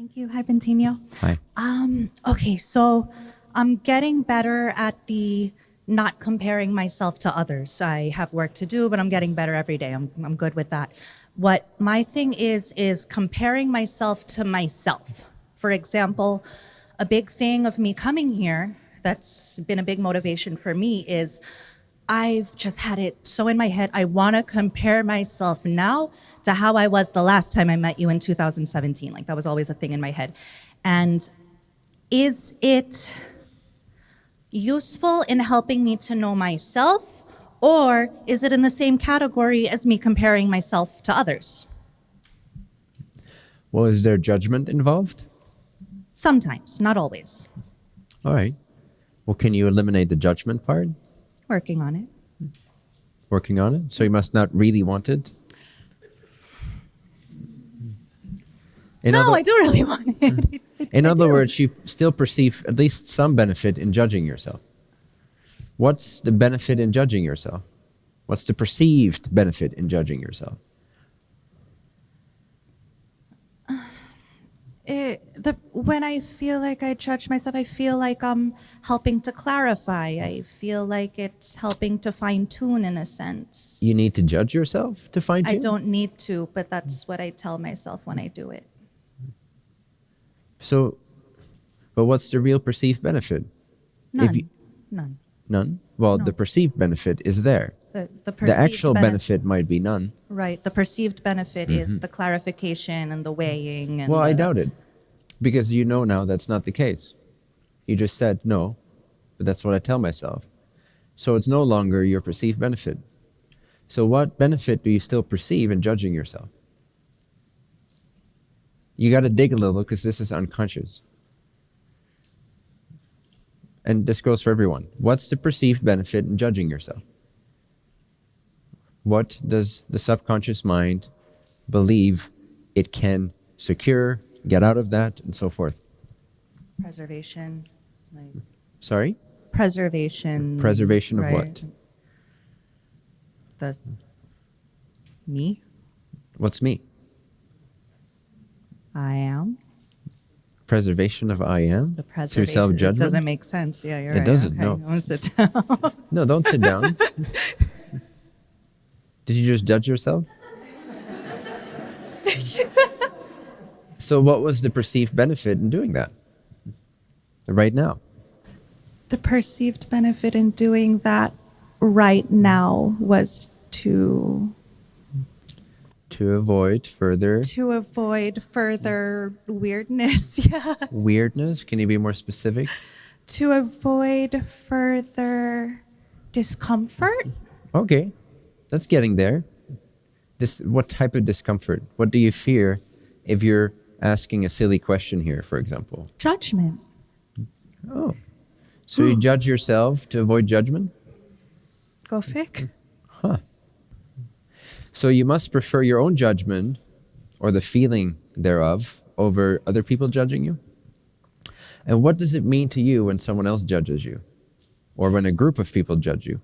Thank you. Hi, Bentinho. Hi. Um, okay, so I'm getting better at the not comparing myself to others. I have work to do, but I'm getting better every day. I'm, I'm good with that. What my thing is, is comparing myself to myself. For example, a big thing of me coming here that's been a big motivation for me is I've just had it so in my head. I want to compare myself now to how I was the last time I met you in 2017. Like that was always a thing in my head. And is it useful in helping me to know myself or is it in the same category as me comparing myself to others? Well, is there judgment involved? Sometimes, not always. All right. Well, can you eliminate the judgment part? Working on it. Working on it? So you must not really want it? In no, other, I do really want mm. it. in other words, you still perceive at least some benefit in judging yourself. What's the benefit in judging yourself? What's the perceived benefit in judging yourself? it, the when I feel like I judge myself, I feel like I'm helping to clarify. I feel like it's helping to fine tune in a sense. You need to judge yourself to find I don't need to, but that's what I tell myself when I do it. So, but what's the real perceived benefit? None. you- None. None? Well, the perceived benefit is there. The, the, The actual benef- benefit might be none. Right. The perceived benefit is mm-hmm. the clarification and the weighing. And Well, I doubt it. Because you know now that's not the case. You just said no, but that's what I tell myself. So it's no longer your perceived benefit. So what benefit do you still perceive in judging yourself? You got to dig a little because this is unconscious. And this goes for everyone. What's the perceived benefit in judging yourself? What does the subconscious mind believe it can secure, get out of that, and so forth? preservation. Like Sorry? preservation. Preservation of right. what? The me. What's me? I am. Preservation of I am? The Through preservation. self It judgment? doesn't make sense. Yeah, you're It right. doesn't, Okay, no. I'm gonna sit down. No, don't sit down. Did you just judge yourself? so, what was the perceived benefit in doing that? Right now. the perceived benefit in doing that right now was to To avoid further to avoid further weirdness. Yeah. weirdness. Can you be more specific? to avoid further discomfort. Okay, that's getting there. This, what type of discomfort? What do you fear if you're asking a silly question here, for example? Judgment. Oh, so you judge yourself to avoid judgment? Go fic. So you must prefer your own judgment or the feeling thereof over other people judging you? And what does it mean to you when someone else judges you? Or when a group of people judge you?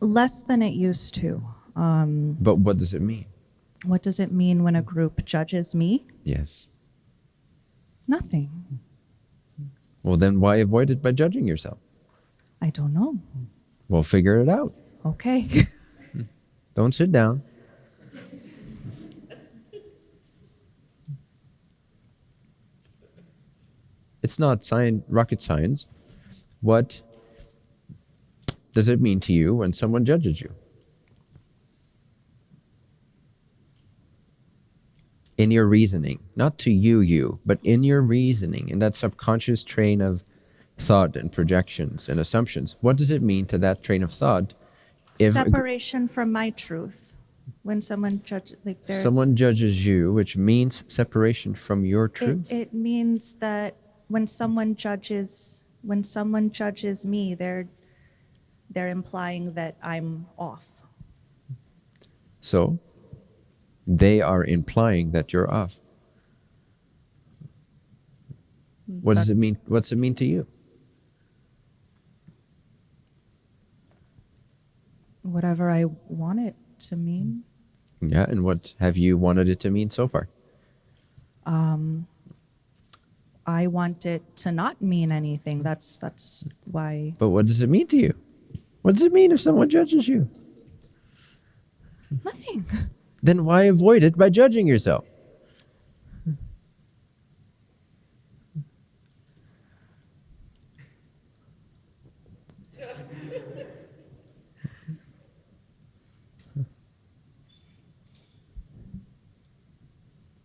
Less than it used to. Um, But what does it mean? what does it mean when a group judges me? Yes. Nothing. Well, then why avoid it by judging yourself? I don't know. Well, figure it out. Okay. Don't sit down. It's not science, rocket science. What does it mean to you when someone judges you? In your reasoning, not to you, you, but in your reasoning, in that subconscious train of thought and projections and assumptions, what does it mean to that train of thought if Separation from my truth. When someone judges, like they're, Someone judges you, which means separation from your truth. it means that when someone judges, when someone judges me, they're they're implying that I'm off. so they are implying that you're off. What does it But- mean? What's it mean to you? Whatever I want it to mean. Yeah, and what have you wanted it to mean so far? Um, I want it to not mean anything. That's that's why But what does it mean to you? What does it mean if someone judges you? nothing. Then why avoid it by judging yourself?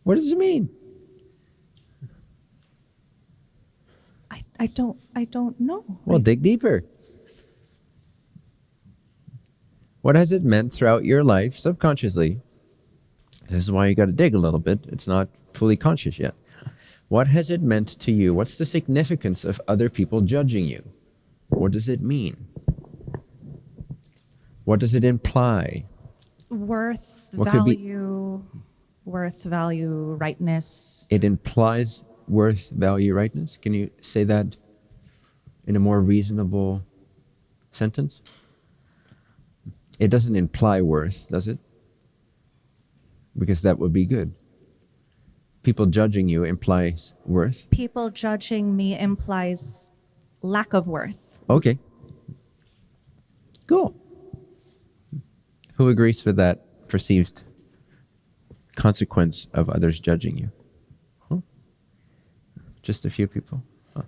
What does it mean? I, I don't I don't know. Well, I- dig deeper. What has it meant throughout your life subconsciously? This is why you got to dig a little bit. It's not fully conscious yet. What has it meant to you? What's the significance of other people judging you? What does it mean? What does it imply? worth, What could be- value, worth, value, rightness. It implies worth, value, rightness. Can you say that in a more reasonable sentence? It doesn't imply worth, does it? Because that would be good. People judging you implies worth. People judging me implies lack of worth. Okay. Cool. Who agrees with that perceived consequence of others judging you? Huh? Just a few people. Huh.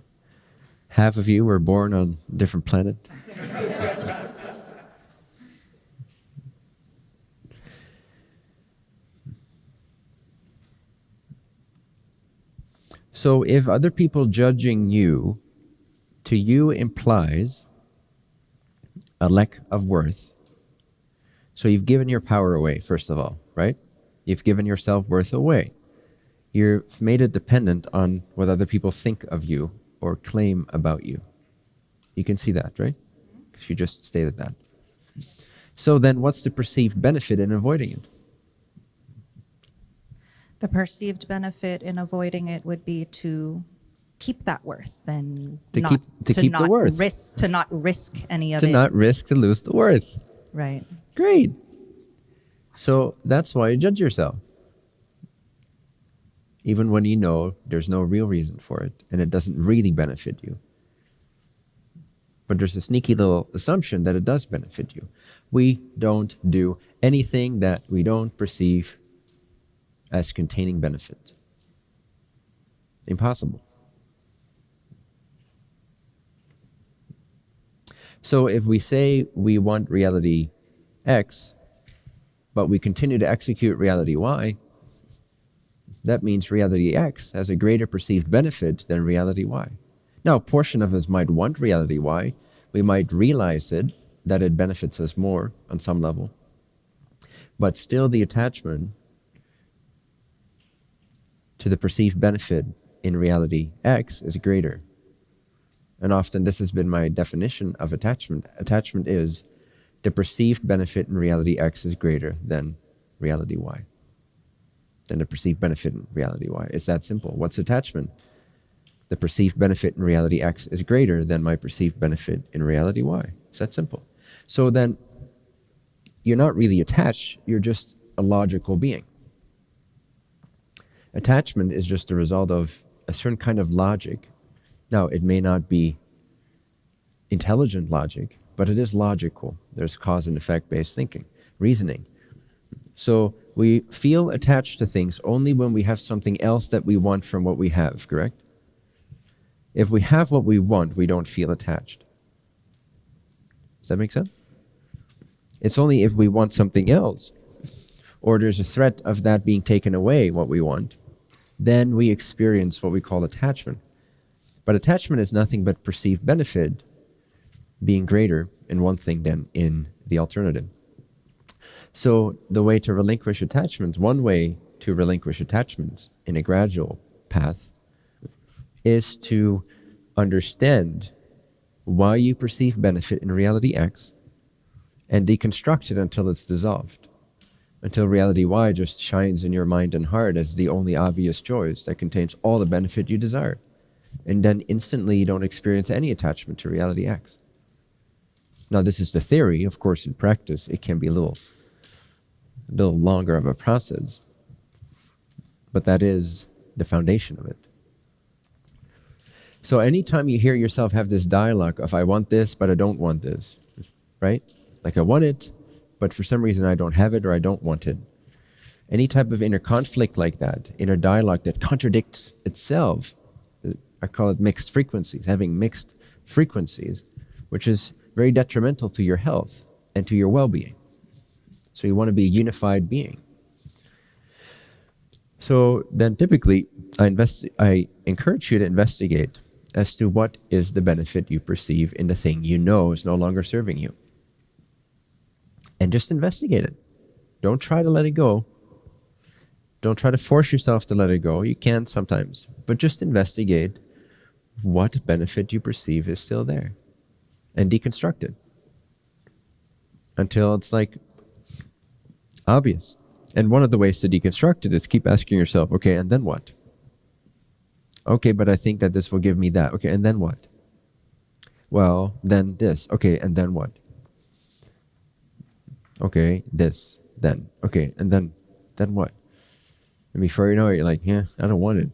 Half of you were born on a different planet. So if other people judging you to you implies a lack of worth. So you've given your power away, first of all, right? You've given your self worth away. You've made it dependent on what other people think of you or claim about you. You can see that, right? Because you just stated that. So then, what's the perceived benefit in avoiding it? The perceived benefit in avoiding it would be to keep that worth and To not, keep- to keep the not worth. risk to not risk any of To it. not risk to lose the worth. right. Great. So that's why you judge yourself. Even when you know there's no real reason for it and it doesn't really benefit you. But there's a sneaky little assumption that it does benefit you. We don't do anything that we don't perceive as containing benefit. Impossible. So if we say we want reality X, but we continue to execute reality Y, that means reality X has a greater perceived benefit than reality Y. Now, a portion of us might want reality Y. We might realize it, that it benefits us more on some level. But still, the attachment to the perceived benefit in reality X is greater. And often, this has been my definition of attachment. Attachment is the perceived benefit in reality X is greater than reality Y. Than the perceived benefit in reality Y. It's that simple. What's attachment? The perceived benefit in reality X is greater than my perceived benefit in reality Y. It's that simple. So then you're not really attached, you're just a logical being. Attachment is just a result of a certain kind of logic. Now, it may not be intelligent logic, but it is logical. There's cause and effect based thinking, reasoning. So we feel attached to things only when we have something else that we want from what we have, correct? If we have what we want, we don't feel attached. Does that make sense? It's only if we want something else, or there's a threat of that being taken away, what we want, then we experience what we call attachment. But attachment is nothing but perceived benefit being greater in one thing than in the alternative. So the way to relinquish attachments, one way to relinquish attachments in a gradual path is to understand why you perceive benefit in reality X and deconstruct it until it's dissolved. Until reality Y just shines in your mind and heart as the only obvious choice that contains all the benefit you desire. And then instantly you don't experience any attachment to reality X. Now, this is the theory. Of course, in practice, it can be a little, a little longer of a process. But that is the foundation of it. So anytime you hear yourself have this dialogue of I want this, but I don't want this, right? Like I want it, but for some reason I don't have it or I don't want it. Any type of inner conflict like that, inner dialogue that contradicts itself, I call it mixed frequencies, having mixed frequencies, which is very detrimental to your health and to your well being. So you want to be a unified being. So then typically I invest I encourage you to investigate as to what is the benefit you perceive in the thing you know is no longer serving you. And just investigate it. Don't try to let it go. Don't try to force yourself to let it go. You can sometimes, but just investigate what benefit you perceive is still there and deconstruct it until it's like obvious. And one of the ways to deconstruct it is keep asking yourself, okay, and then what? Okay, but I think that this will give me that. Okay, and then what? Well, then this. Okay, and then what? Okay, this. Then. Okay, and then then what? And before you know it, you're like, yeah, I don't want it.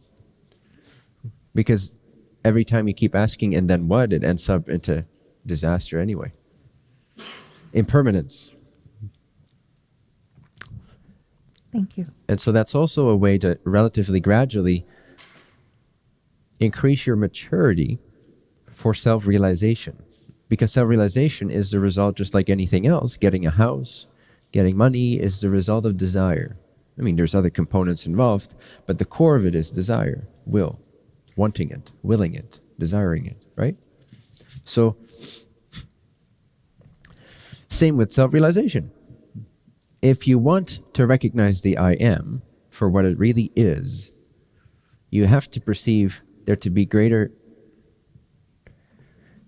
Because every time you keep asking and then what, it ends up into disaster anyway. Impermanence. Thank you. And so that's also a way to relatively gradually increase your maturity for self realization. Because self realization is the result, just like anything else. Getting a house, getting money is the result of desire. I mean, there's other components involved, but the core of it is desire, will, wanting it, willing it, desiring it, right? So, same with self realization. If you want to recognize the I am for what it really is, you have to perceive there to be greater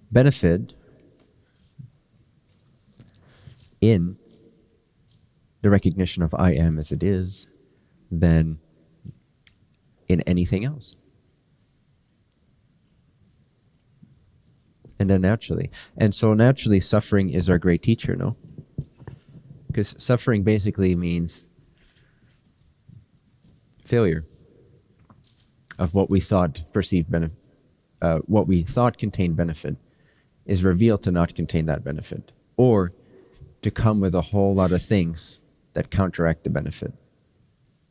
benefit in the recognition of I am as it is than in anything else. And then naturally. And so naturally, suffering is our great teacher, no? Because suffering basically means failure of what we thought perceived benefit, uh, what we thought contained benefit, is revealed to not contain that benefit, or to come with a whole lot of things that counteract the benefit,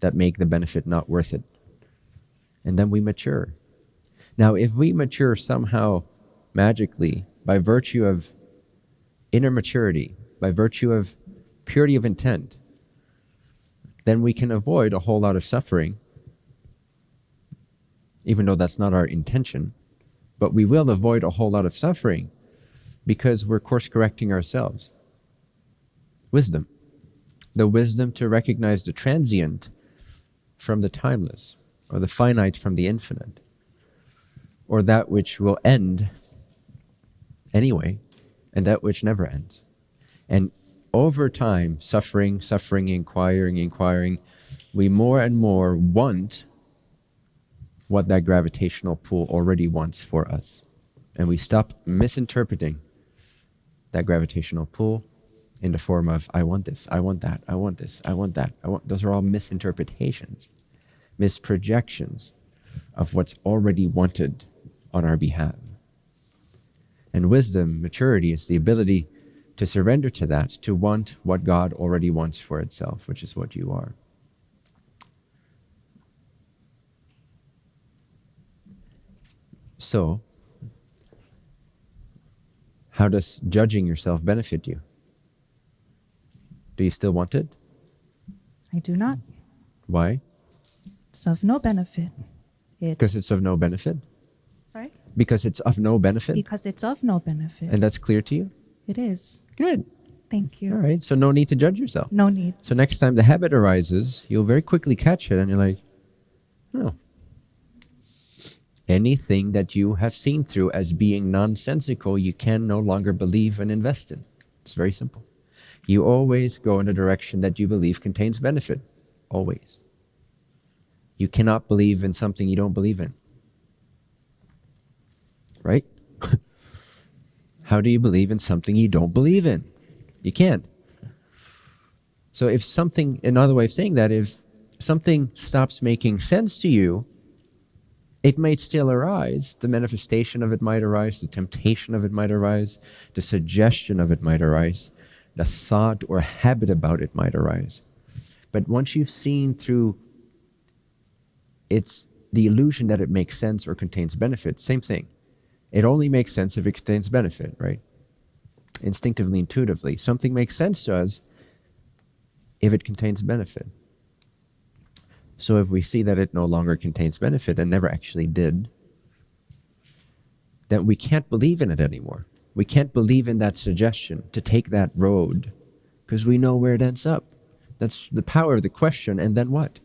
that make the benefit not worth it. And then we mature. Now, if we mature somehow magically by virtue of inner maturity, by virtue of purity of intent, then we can avoid a whole lot of suffering even though that's not our intention. But we will avoid a whole lot of suffering because we're course correcting ourselves. Wisdom. The wisdom to recognize the transient from the timeless, or the finite from the infinite, or that which will end anyway, and that which never ends. And over time, suffering, suffering, inquiring, inquiring, we more and more want what that gravitational pull already wants for us. And we stop misinterpreting that gravitational pull in the form of, I want this, I want that, I want this, I want that. I want, those are all misinterpretations, misprojections of what's already wanted on our behalf. And wisdom, maturity, is the ability to surrender to that, to want what God already wants for itself, which is what you are. So, how does judging yourself benefit you? Do you still want it? I do not. Why? It's of no benefit. Because it's of no benefit? Because it's of no benefit? Because it's of no benefit. And that's clear to you? it is. Good. Thank you. All right. So, no need to judge yourself. No need. So, next time the habit arises, you'll very quickly catch it and you're like, oh, Anything that you have seen through as being nonsensical, you can no longer believe and invest in. It's very simple. You always go in a direction that you believe contains benefit. Always. You cannot believe in something you don't believe in. Right? How do you believe in something you don't believe in? You can't. So if something, another way of saying that, if something stops making sense to you, It might still arise, the manifestation of it might arise, the temptation of it might arise, the suggestion of it might arise, the thought or habit about it might arise. But once you've seen through it's the illusion that it makes sense or contains benefit, same thing. It only makes sense if it contains benefit, right? Instinctively, intuitively. Something makes sense to us if it contains benefit. So if we see that it no longer contains benefit and never actually did, then we can't believe in it anymore. We can't believe in that suggestion to take that road because we know where it ends up. That's the power of the question. And then what?